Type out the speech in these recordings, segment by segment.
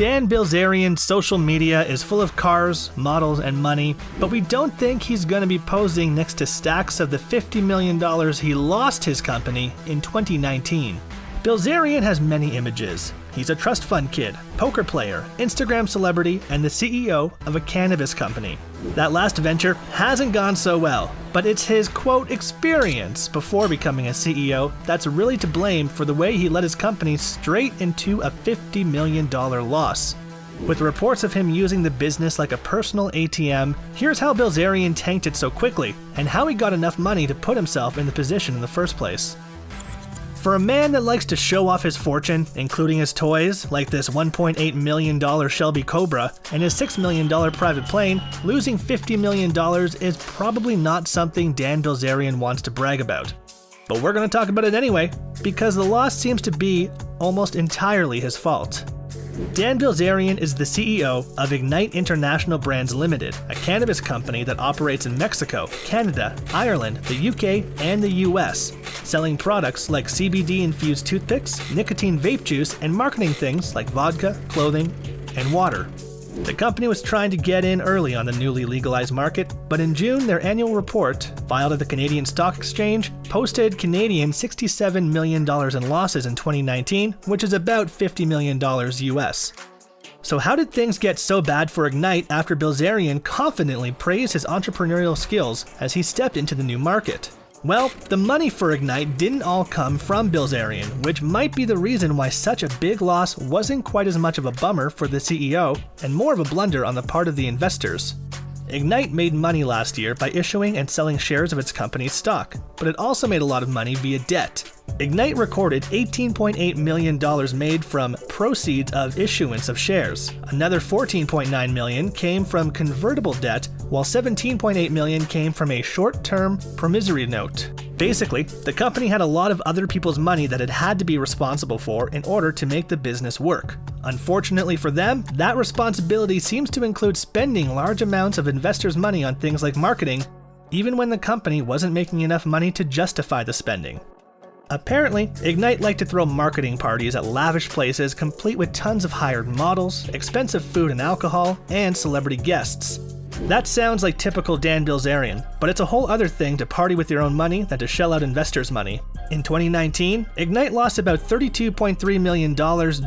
Dan Bilzerian's social media is full of cars, models, and money, but we don't think he's going to be posing next to stacks of the $50 million he lost his company in 2019. Bilzerian has many images. He's a trust fund kid, poker player, Instagram celebrity, and the CEO of a cannabis company. That last venture hasn't gone so well, but it's his quote experience before becoming a CEO that's really to blame for the way he led his company straight into a $50 million loss. With reports of him using the business like a personal ATM, here's how Bilzerian tanked it so quickly, and how he got enough money to put himself in the position in the first place. For a man that likes to show off his fortune, including his toys, like this $1.8 million Shelby Cobra and his $6 million private plane, losing $50 million is probably not something Dan Bilzerian wants to brag about. But we're going to talk about it anyway, because the loss seems to be almost entirely his fault. Dan Bilzerian is the CEO of Ignite International Brands Limited, a cannabis company that operates in Mexico, Canada, Ireland, the UK, and the US, selling products like CBD infused toothpicks, nicotine vape juice, and marketing things like vodka, clothing, and water. The company was trying to get in early on the newly legalized market, but in June, their annual report, filed at the Canadian Stock Exchange, posted Canadian $67 million in losses in 2019, which is about $50 million US. So, how did things get so bad for Ignite after Bilzerian confidently praised his entrepreneurial skills as he stepped into the new market? Well, the money for Ignite didn't all come from Bilzerian, which might be the reason why such a big loss wasn't quite as much of a bummer for the CEO and more of a blunder on the part of the investors. Ignite made money last year by issuing and selling shares of its company's stock, but it also made a lot of money via debt. Ignite recorded $18.8 million made from proceeds of issuance of shares. Another 14.9 million came from convertible debt, while 17.8 million came from a short-term promissory note. Basically, the company had a lot of other people's money that it had to be responsible for in order to make the business work. Unfortunately for them, that responsibility seems to include spending large amounts of investors' money on things like marketing, even when the company wasn't making enough money to justify the spending. Apparently, Ignite liked to throw marketing parties at lavish places complete with tons of hired models, expensive food and alcohol, and celebrity guests. That sounds like typical Dan Bilzerian, but it's a whole other thing to party with your own money than to shell out investors' money. In 2019, Ignite lost about $32.3 million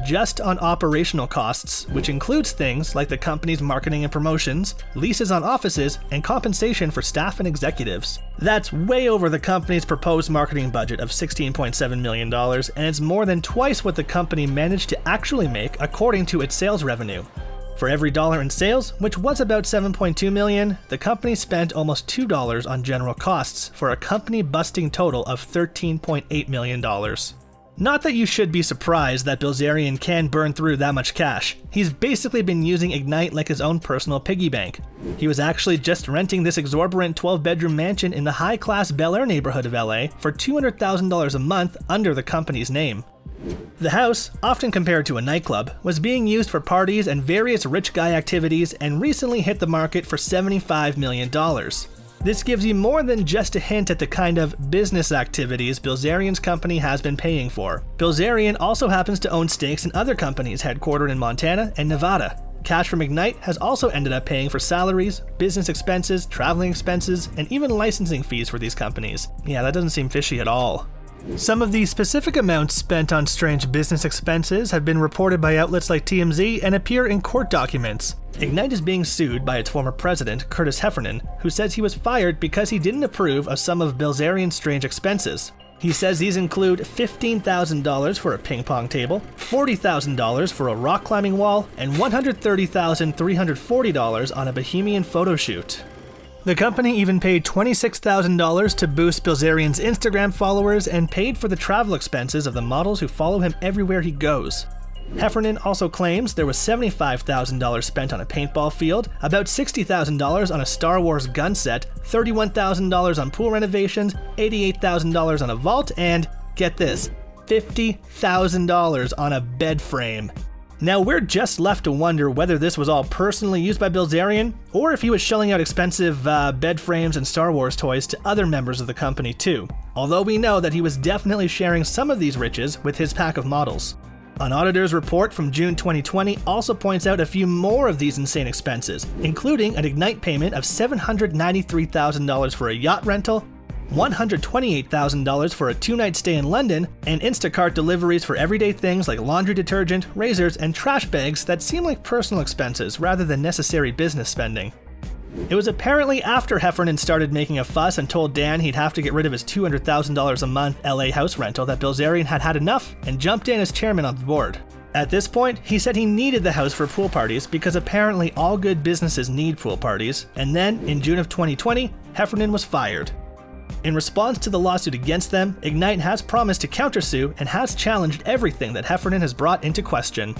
just on operational costs, which includes things like the company's marketing and promotions, leases on offices, and compensation for staff and executives. That's way over the company's proposed marketing budget of $16.7 million, and it's more than twice what the company managed to actually make according to its sales revenue. For every dollar in sales, which was about 7.2 million, the company spent almost $2 on general costs for a company busting total of $13.8 million. Not that you should be surprised that Bilzerian can burn through that much cash. He's basically been using Ignite like his own personal piggy bank. He was actually just renting this exorbitant 12 bedroom mansion in the high class Bel Air neighborhood of LA for $200,000 a month under the company's name. The house, often compared to a nightclub, was being used for parties and various rich guy activities and recently hit the market for $75 million. This gives you more than just a hint at the kind of business activities Bilzerian's company has been paying for. Bilzerian also happens to own stakes in other companies headquartered in Montana and Nevada. Cash from Ignite has also ended up paying for salaries, business expenses, traveling expenses, and even licensing fees for these companies. Yeah, that doesn't seem fishy at all. Some of the specific amounts spent on strange business expenses have been reported by outlets like TMZ and appear in court documents. Ignite is being sued by its former president, Curtis Heffernan, who says he was fired because he didn't approve of some of Bilzerian's strange expenses. He says these include $15,000 for a ping pong table, $40,000 for a rock climbing wall, and $130,340 on a Bohemian photo shoot. The company even paid $26,000 to boost Bilzerian's Instagram followers and paid for the travel expenses of the models who follow him everywhere he goes. Heffernan also claims there was $75,000 spent on a paintball field, about $60,000 on a Star Wars gun set, $31,000 on pool renovations, $88,000 on a vault, and, get this, $50,000 on a bed frame. Now, we're just left to wonder whether this was all personally used by Bilzerian, or if he was shelling out expensive uh, bed frames and Star Wars toys to other members of the company too. Although we know that he was definitely sharing some of these riches with his pack of models. An auditor's report from June 2020 also points out a few more of these insane expenses, including an Ignite payment of $793,000 for a yacht rental, $128,000 for a two night stay in London, and Instacart deliveries for everyday things like laundry detergent, razors, and trash bags that seem like personal expenses rather than necessary business spending. It was apparently after Heffernan started making a fuss and told Dan he'd have to get rid of his $200,000 a month LA house rental that Bilzerian had had enough and jumped in as chairman of the board. At this point, he said he needed the house for pool parties because apparently all good businesses need pool parties, and then, in June of 2020, Heffernan was fired. In response to the lawsuit against them, Ignite has promised to countersue and has challenged everything that Heffernan has brought into question.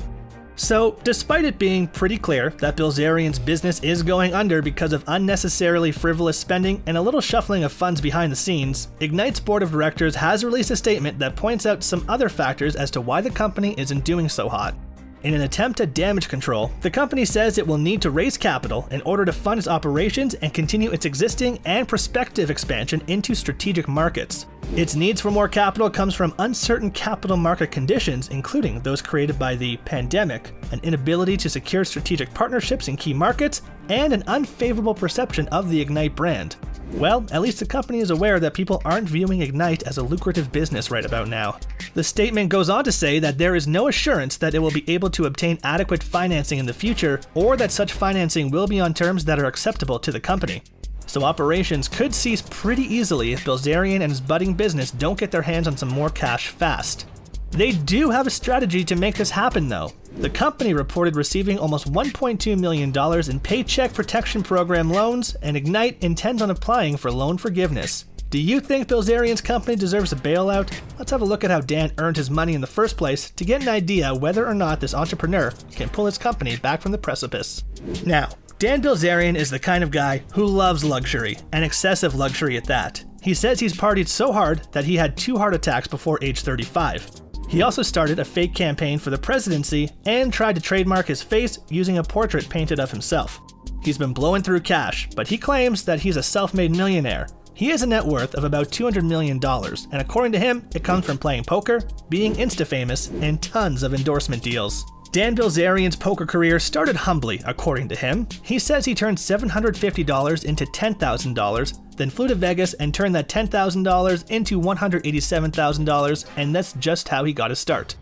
So, despite it being pretty clear that Bilzerian's business is going under because of unnecessarily frivolous spending and a little shuffling of funds behind the scenes, Ignite's board of directors has released a statement that points out some other factors as to why the company isn't doing so hot. In an attempt at damage control, the company says it will need to raise capital in order to fund its operations and continue its existing and prospective expansion into strategic markets. Its needs for more capital comes from uncertain capital market conditions, including those created by the pandemic, an inability to secure strategic partnerships in key markets, and an unfavorable perception of the Ignite brand. Well, at least the company is aware that people aren't viewing Ignite as a lucrative business right about now. The statement goes on to say that there is no assurance that it will be able to obtain adequate financing in the future, or that such financing will be on terms that are acceptable to the company. So operations could cease pretty easily if Bilzerian and his budding business don't get their hands on some more cash fast. They do have a strategy to make this happen though. The company reported receiving almost $1.2 million in Paycheck Protection Program loans, and Ignite intends on applying for loan forgiveness. Do you think Bilzerian's company deserves a bailout? Let's have a look at how Dan earned his money in the first place to get an idea whether or not this entrepreneur can pull his company back from the precipice. Now, Dan Bilzerian is the kind of guy who loves luxury, and excessive luxury at that. He says he's partied so hard that he had two heart attacks before age 35. He also started a fake campaign for the presidency and tried to trademark his face using a portrait painted of himself. He's been blowing through cash, but he claims that he's a self made millionaire. He has a net worth of about $200 million, and according to him, it comes from playing poker, being insta famous, and tons of endorsement deals. Dan Bilzerian's poker career started humbly, according to him. He says he turned $750 into $10,000, then flew to Vegas and turned that $10,000 into $187,000, and that's just how he got his start.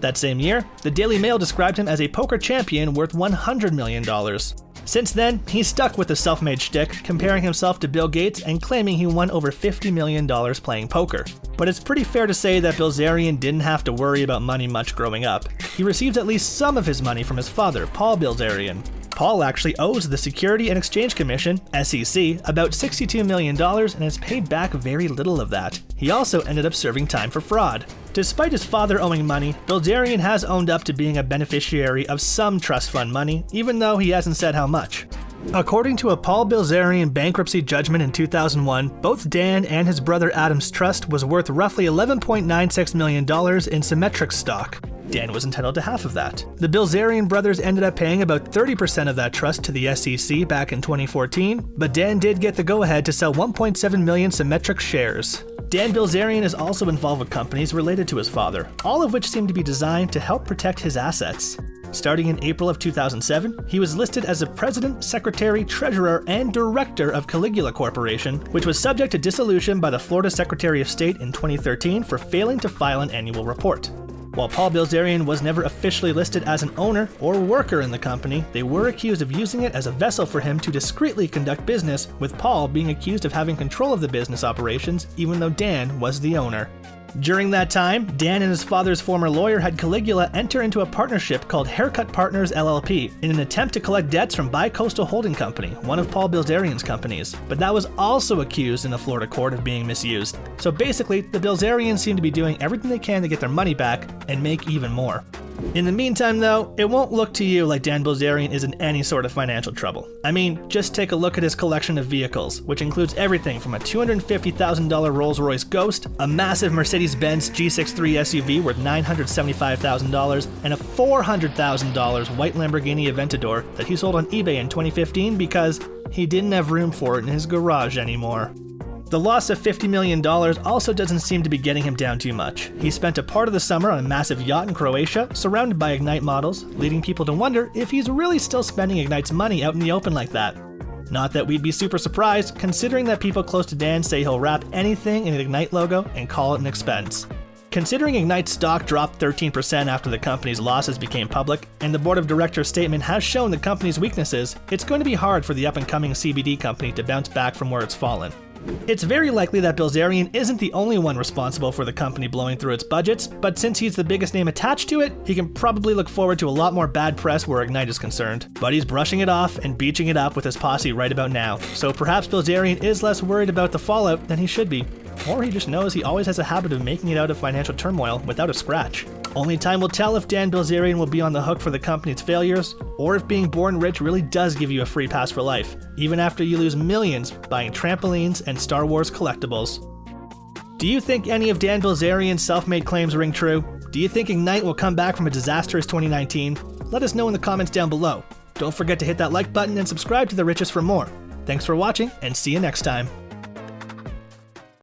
That same year, the Daily Mail described him as a poker champion worth $100 million. Since then, he's stuck with the self made shtick, comparing himself to Bill Gates and claiming he won over $50 million playing poker. But it's pretty fair to say that Bilzerian didn't have to worry about money much growing up. He received at least some of his money from his father, Paul Bilzerian. Paul actually owes the Security and Exchange Commission, SEC, about $62 million and has paid back very little of that. He also ended up serving time for fraud. Despite his father owing money, Bilzerian has owned up to being a beneficiary of some trust fund money, even though he hasn't said how much. According to a Paul Bilzerian bankruptcy judgment in 2001, both Dan and his brother Adam's trust was worth roughly $11.96 million in Cimetrix stock. Dan was entitled to half of that. The Bilzerian brothers ended up paying about 30% of that trust to the SEC back in 2014, but Dan did get the go ahead to sell 1.7 million Cimetrix shares. Dan Bilzerian is also involved with companies related to his father, all of which seem to be designed to help protect his assets. Starting in April of 2007, he was listed as the president, secretary, treasurer, and director of Caligula Corporation, which was subject to dissolution by the Florida Secretary of State in 2013 for failing to file an annual report. While Paul Bilzerian was never officially listed as an owner or worker in the company, they were accused of using it as a vessel for him to discreetly conduct business, with Paul being accused of having control of the business operations even though Dan was the owner. During that time, Dan and his father's former lawyer had Caligula enter into a partnership called Haircut Partners LLP in an attempt to collect debts from Bicoastal Holding Company, one of Paul Bilzerian's companies, but that was also accused in a Florida court of being misused. So basically, the Bilzerians seem to be doing everything they can to get their money back and make even more. In the meantime, though, it won't look to you like Dan Bilzerian is in any sort of financial trouble. I mean, just take a look at his collection of vehicles, which includes everything from a $250,000 Rolls Royce Ghost, a massive Mercedes Benz G63 SUV worth $975,000, and a $400,000 white Lamborghini Aventador that he sold on eBay in 2015 because he didn't have room for it in his garage anymore. The loss of $50 million also doesn't seem to be getting him down too much. He spent a part of the summer on a massive yacht in Croatia, surrounded by Ignite models, leading people to wonder if he's really still spending Ignite's money out in the open like that. Not that we'd be super surprised, considering that people close to Dan say he'll wrap anything in an Ignite logo and call it an expense. Considering Ignite's stock dropped 13% after the company's losses became public, and the board of directors statement has shown the company's weaknesses, it's going to be hard for the up and coming CBD company to bounce back from where it's fallen. It's very likely that Bilzerian isn't the only one responsible for the company blowing through its budgets, but since he's the biggest name attached to it, he can probably look forward to a lot more bad press where Ignite is concerned. But he's brushing it off and beaching it up with his posse right about now, so perhaps Bilzerian is less worried about the fallout than he should be. Or he just knows he always has a habit of making it out of financial turmoil without a scratch. Only time will tell if Dan Bilzerian will be on the hook for the company's failures, or if being born rich really does give you a free pass for life, even after you lose millions buying trampolines and Star Wars collectibles. Do you think any of Dan Bilzerian's self-made claims ring true? Do you think Ignite will come back from a disastrous 2019? Let us know in the comments down below. Don't forget to hit that like button and subscribe to The Richest for more. Thanks for watching, and see you next time.